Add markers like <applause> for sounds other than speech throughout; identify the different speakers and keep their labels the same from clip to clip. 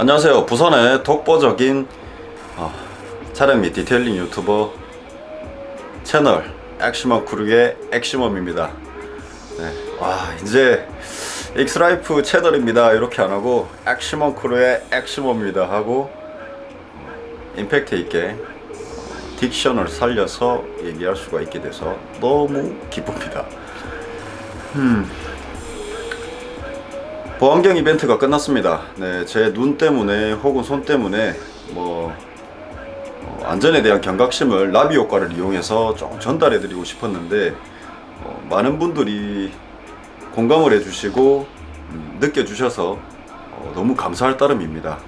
Speaker 1: 안녕하세요. 부산의 독보적인 어, 촬영 및 detailing 유튜버 채널 액시멈 크루의 액시멈입니다. 네, 와 이제 엑스라이프 채널입니다. 이렇게 안하고 액시멈 크루의 액시멈입니다 하고 임팩트 있게 diction을 살려서 얘기할 수가 있게 돼서 너무 기쁩니다. 음. 보안경 이벤트가 끝났습니다. 네, 제 눈 때문에 혹은 손 때문에 뭐 어, 안전에 대한 경각심을 나비 효과를 이용해서 좀 전달해 드리고 싶었는데 어, 많은 분들이 공감을 해주시고 음, 느껴주셔서 어, 너무 감사할 따름입니다.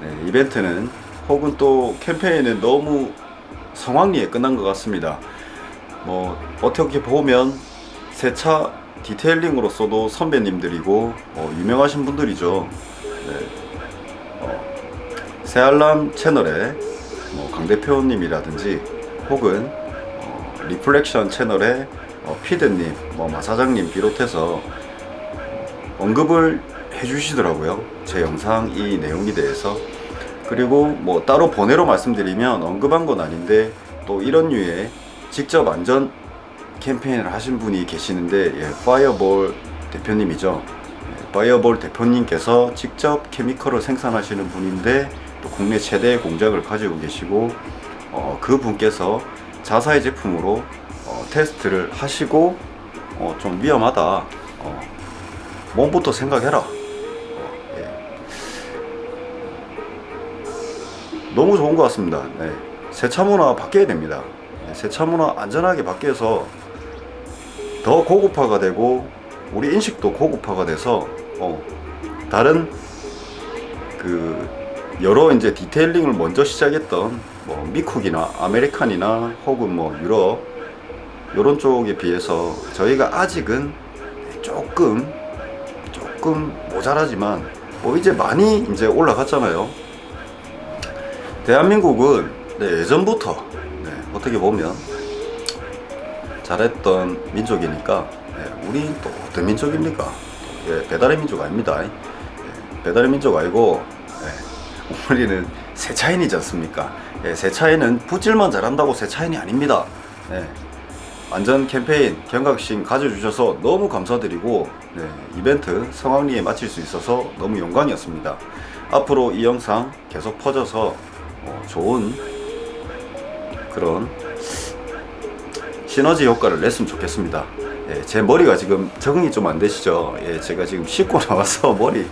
Speaker 1: 네, 이벤트는 혹은 또 캠페인은 너무 성황리에 끝난 것 같습니다. 뭐 어떻게 보면 세차 detailing으로서도 선배님들이고 어, 유명하신 분들이죠. 네. 어, 새알람 채널에 뭐 강대표님이라든지 혹은 어, 리플렉션 채널의 어, 피드님 뭐 마사장님 비롯해서 언급을 해주시더라고요. 제 영상 이 내용에 대해서. 그리고 뭐 따로 번외로 말씀드리면 언급한 건 아닌데 또 이런 류의 직접 안전 캠페인을 하신 분이 계시는데 예, 파이어볼 대표님이죠 예, 파이어볼 대표님께서 직접 chemical을 생산하시는 분인데 또 국내 최대의 공장을 가지고 계시고 어, 그 분께서 자사의 제품으로 어, 테스트를 하시고 어, 좀 위험하다 어, 몸부터 생각해라 어, 예. 너무 좋은 것 같습니다 네. 세차 문화 바뀌어야 됩니다 네, 세차 문화 안전하게 바뀌어서 더 고급화가 되고 우리 인식도 고급화가 돼서 어, 다른 그 여러 이제 detailing을 먼저 시작했던 뭐 미쿡이나 American이나 혹은 뭐 유럽 이런 쪽에 비해서 저희가 아직은 조금 조금 모자라지만 뭐 이제 많이 이제 올라갔잖아요. 대한민국은 네, 예전부터 네, 어떻게 보면 잘했던 민족이니까 네, 우리 또 어떤 민족입니까? 예, 배달의 민족 아닙니다. 예, 배달의 민족 아니고 예, 우리는 세차인이지 않습니까? 예, 세차인은 붓질만 잘한다고 세차인이 아닙니다. 예, 안전 캠페인 경각심 가져주셔서 너무 감사드리고 네, 이벤트 성황리에 마칠 수 있어서 너무 영광이었습니다. 앞으로 이 영상 계속 퍼져서 어, 좋은 그런 시너지 효과를 냈으면 좋겠습니다. 예, 제 머리가 지금 적응이 좀 안 되시죠? 예, 제가 지금 씻고 <laughs> 나와서 머리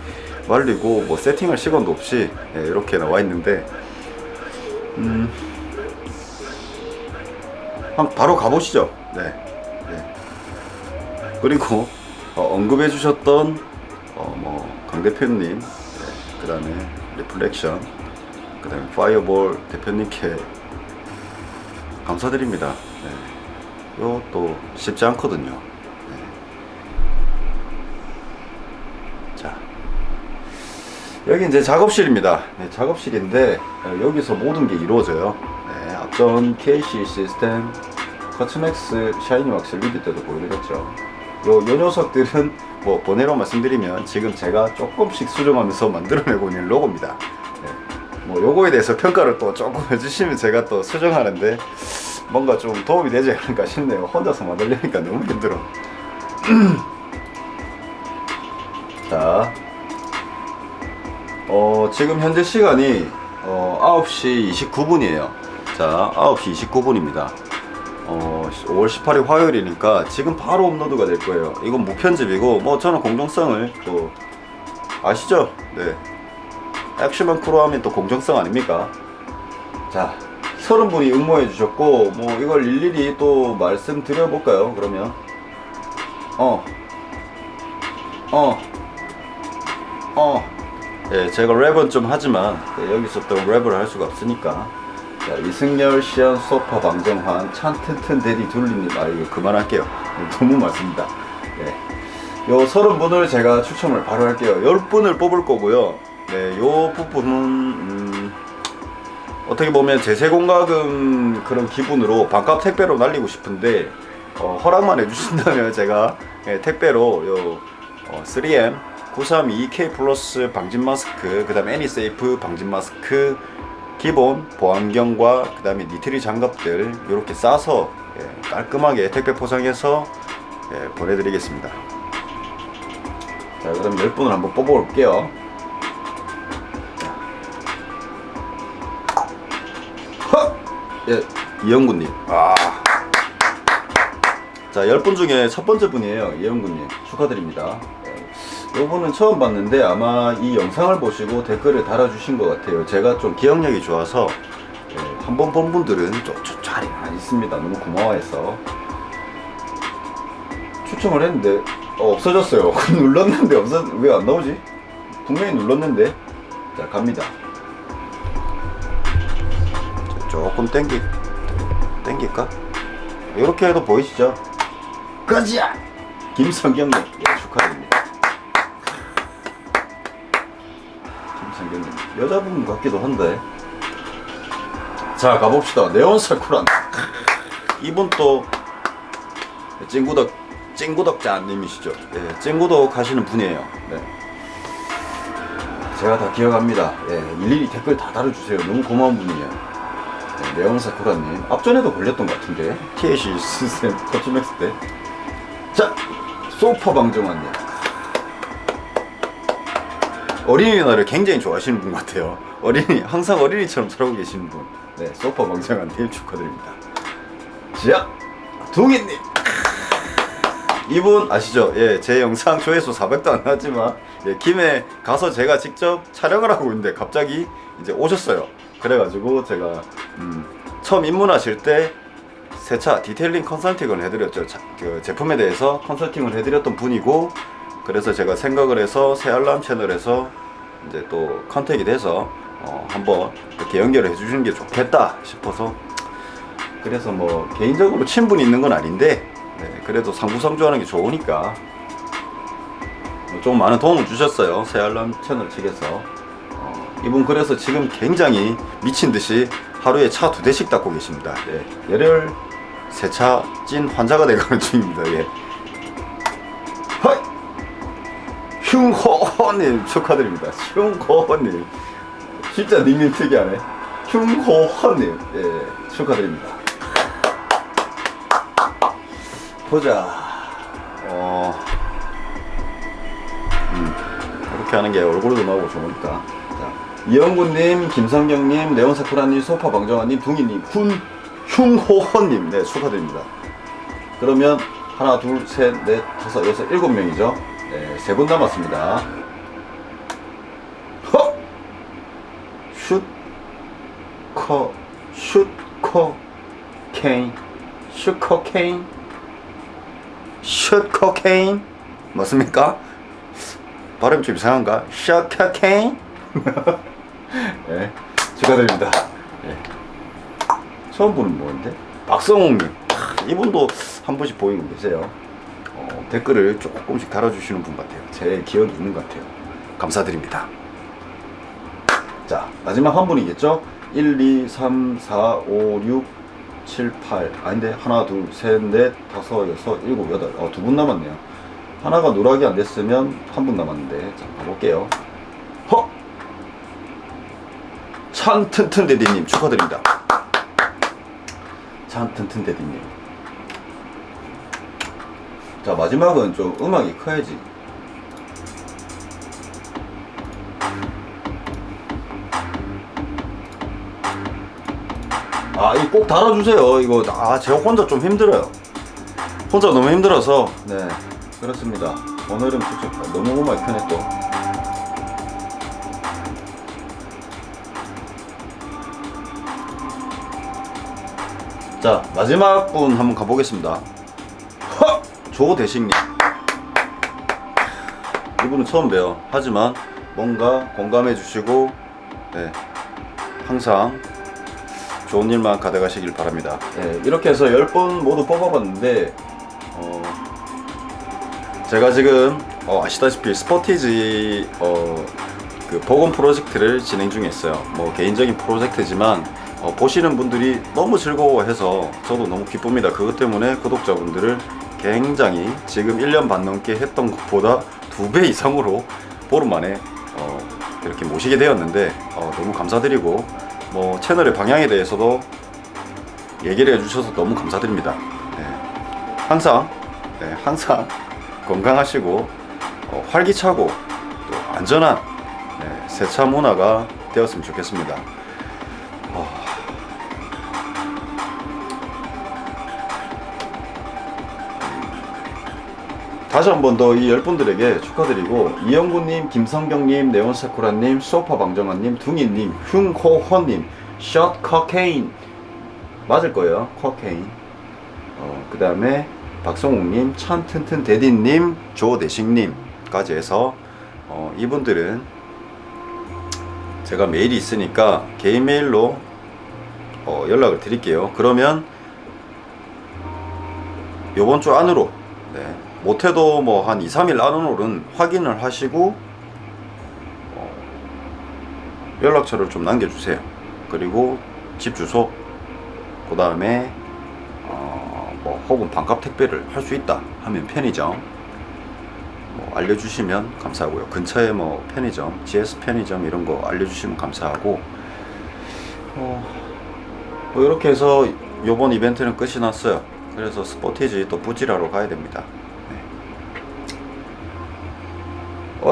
Speaker 1: 말리고 뭐 세팅할 시간도 없이 예, 이렇게 나와 있는데 음, 한 바로 가보시죠. 네, 네. 그리고 어, 언급해 주셨던 어, 뭐 강 대표님 네, 그 다음에 리플렉션 그 다음에 파이어볼 대표님께 감사드립니다 네. 이것도 쉽지 않거든요 네. 자 여기 이제 작업실입니다 네, 작업실인데 어, 여기서 모든 게 이루어져요 네, 앞전 KC 시스템 커츠맥스 샤이니 왁스 리뷰 때도 보여드렸죠 요, 요 녀석들은 뭐 번외로 말씀드리면 지금 제가 조금씩 수정하면서 <laughs> 만들어내고 있는 로고입니다 네. 뭐 요거에 대해서 평가를 또 조금 <laughs> 해주시면 제가 또 수정하는데 뭔가 좀 도움이 되지 않을까 싶네요. 혼자서 만들려니까 너무 힘들어. <clears throat> 자. 어, 지금 현재 시간이 어, 9시 29분이에요. 자 9시 29분입니다. 어, 5월 18일 화요일이니까 지금 바로 업로드가 될 거예요. 이건 무편집이고 뭐 저는 공정성을 또 아시죠? 네 액시먼 크로 하면 또 공정성 아닙니까? 자 서른 분이 응모해 주셨고 뭐 이걸 일일이 또 말씀드려 볼까요 그러면? 어. 어, 어. 예, 제가 랩은 좀 하지만 네, 여기서 또 랩을 할 수가 없으니까. 자, 이승열, 시안, 소파, 방정환, 찬, 튼튼, 데디, 둘리님 아 이거 그만할게요. 너무 많습니다. 예. 요 서른 분을 제가 추첨을 바로 할게요. 열 분을 뽑을 거고요 네, 요 부분은 음, 어떻게 보면 제세공과금 그런 기분으로 반값 택배로 날리고 싶은데 어, 허락만 해주신다면 <laughs> 제가 예, 택배로 요 어, 3M 932K 플러스 방진 마스크, 그 다음에 애니세이프 방진 마스크, 기본 보안경과 그 다음에 니트리 장갑들 이렇게 싸서 예, 깔끔하게 택배 포장해서 예, 보내드리겠습니다. 자, 그럼 10분을 한번 뽑아볼게요. 예, 이영구님. 아. 자, 10분 중에 첫 번째 분이에요. 이영구님. 축하드립니다. 예, 요분은 처음 봤는데 아마 이 영상을 보시고 댓글을 달아주신 것 같아요. 제가 좀 기억력이 좋아서 예, 한번 본 분들은 좀잘 있습니다. 너무 고마워해서. 추첨을 했는데 어, 없어졌어요. <laughs> 눌렀는데 없어 왜 안 나오지? 분명히 눌렀는데 자 갑니다. 자, 조금 땡기 땡길까? 이렇게 해도 보이시죠? 가자! 김성경님 예, 축하드립니다. 김성경님 여자분 같기도 한데. 자 가봅시다. 네온 사쿠란. 이분 또 찐구덕 찐구덕자님이시죠? 예, 찐구덕 하시는 분이에요. 네. 제가 다 기억합니다. 예, 일일이 댓글 다 달아주세요. 너무 고마운 분이에요 네, 네온 사쿠라님 앞전에도 걸렸던 것 같은데. TAC 시스템 커츠맥스 때 자 소파 방정환님. 어린이날을 굉장히 좋아하시는 분 같아요. 어린이 항상 어린이처럼 살고 계시는 분. 네, 소파 방정환님 축하드립니다. 자 동희님. 이분 아시죠? 예, 제 영상 조회수 400도 안 나왔지만 예, 김해 가서 제가 직접 촬영을 하고 있는데 갑자기 이제 오셨어요. 그래가지고 제가 음, 처음 입문하실 때 세차 detailing 컨설팅을 해드렸죠. 자, 그 제품에 대해서 컨설팅을 해드렸던 분이고 그래서 제가 생각을 해서 새알람 채널에서 이제 또 contact이 돼서 어, 한번 이렇게 연결을 해주시는 게 좋겠다 싶어서. 그래서 뭐 개인적으로 친분이 있는 건 아닌데 네, 그래도 상부상조하는 게 좋으니까 뭐좀 많은 도움을 주셨어요. 새알람 채널 측에서. 어, 이분 그래서 지금 굉장히 미친 듯이 하루에 차 두 대씩 닦고 계십니다. 네, 열혈 세차 찐 환자가 되가는 <laughs> 중입니다. 예. 허이! 흉호호님 축하드립니다. 흉호호님. 진짜 닉네임 특이하네. 흉호호님. 예, 축하드립니다. 보자. 어, 음, 이렇게 하는 게 얼굴도 나오고 좋으니까. 자, 이영구님, 김성경님, 네온사쿠라님, 소파방정환님, 둥이님, 훈, 흉호헌님, 네, 축하드립니다. 그러면 하나, 둘, 셋, 넷, 다섯, 여섯, 일곱 명이죠. 네, 세 분 남았습니다. 허! 슛, 커, 슛, 커, 케인, 슛, 커, 케인. 슛 코케인 맞습니까? 발음이 좀 이상한가? 슛 코케인? <laughs> 네, 축하드립니다. 네. 처음 보는 분인데 박성홍님 이분도 한 분씩 보이고 계세요. 어, 댓글을 조금씩 달아주시는 분 같아요. 제 기억이 있는 것 같아요. 감사드립니다. 자 마지막 한 분이겠죠? 1, 2, 3, 4, 5, 6, 7, 8 아닌데 하나 둘 셋 넷 다섯 여섯 일곱 여덟 어, 두 분 남았네요 하나가 누락이 안 됐으면 한 분 남았는데 자 가볼게요 찬튼튼데디님 축하드립니다 찬튼튼데디님 자 마지막은 좀 음악이 커야지 아, 이꼭 달아주세요. 이거, 아, 제가 혼자 좀 힘들어요. 혼자 너무 힘들어서, 네, 그렇습니다. 오늘은 너무 음악이 또. 자, 마지막 분 한번 가보겠습니다. 허! 조대식님. 이분은 처음 봬요. 하지만 뭔가 공감해 주시고, 네, 항상 좋은 일만 가져가시길 바랍니다. 예, 이렇게 해서 10분 모두 뽑아봤는데 어, 제가 지금 어, 아시다시피 스포티지 어, 그 보건 프로젝트를 진행 중에 있어요. 뭐 개인적인 프로젝트지만 어, 보시는 분들이 너무 즐거워해서 저도 너무 기쁩니다. 그것 때문에 구독자분들을 굉장히 지금 1년 반 넘게 했던 것보다 두 배 이상으로 보름 만에 어, 이렇게 모시게 되었는데 어, 너무 감사드리고 뭐 채널의 방향에 대해서도 얘기를 해주셔서 너무 감사드립니다. 네. 항상 네, 항상 건강하시고 어, 활기차고 또 안전한 네, 세차 문화가 되었으면 좋겠습니다. 다시 한 번 더 이 열 분들에게 축하드리고 이영구님, 김성경님, 네온사쿠라님, 소파방정환님, 둥이님, 흉호헌님, 샷 커케인 맞을 거예요. 커케인. 어, 그 다음에 박성욱님, 찬튼튼 대디님, 조대식님까지 해서 어, 이분들은 제가 메일이 있으니까 개인 메일로 어, 연락을 드릴게요. 그러면 요번 주 안으로 네, 못해도 뭐 한 2, 3일 안으로는 확인을 하시고 어, 연락처를 좀 남겨주세요. 그리고 집 주소 그 다음에 어, 뭐 혹은 반값 택배를 할 수 있다 하면 편의점 뭐 알려주시면 감사하고요. 근처에 뭐 편의점, GS 편의점 이런 거 알려주시면 감사하고 어, 뭐 이렇게 해서 요번 이벤트는 끝이 났어요. 그래서 스포티지 또 부지라로 가야 됩니다. 네.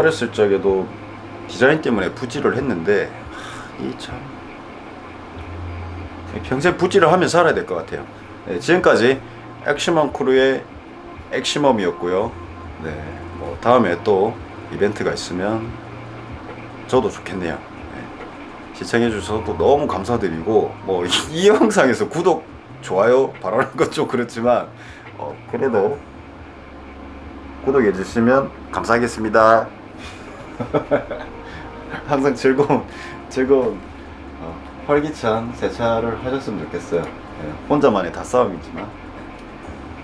Speaker 1: 어렸을 적에도 디자인 때문에 부지를 했는데 이 참 평생 부지를 하며 살아야 될 것 같아요. 네, 지금까지 액시멈 크루의 액시멈이었고요. 네, 뭐 다음에 또 이벤트가 있으면 저도 좋겠네요. 네, 시청해 주셔서 너무 감사드리고 뭐 <laughs> 이 영상에서 구독, 좋아요 바라는 건좀 그렇지만 어, 그래도 구독해 주시면 감사하겠습니다. <laughs> 항상 즐거운 즐거운 어, 활기찬 세차를 하셨으면 좋겠어요. 예, 혼자만의 다 싸움이지만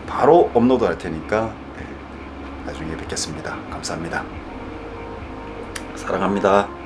Speaker 1: 바로 업로드 할 테니까 예, 나중에 뵙겠습니다. 감사합니다. 사랑합니다.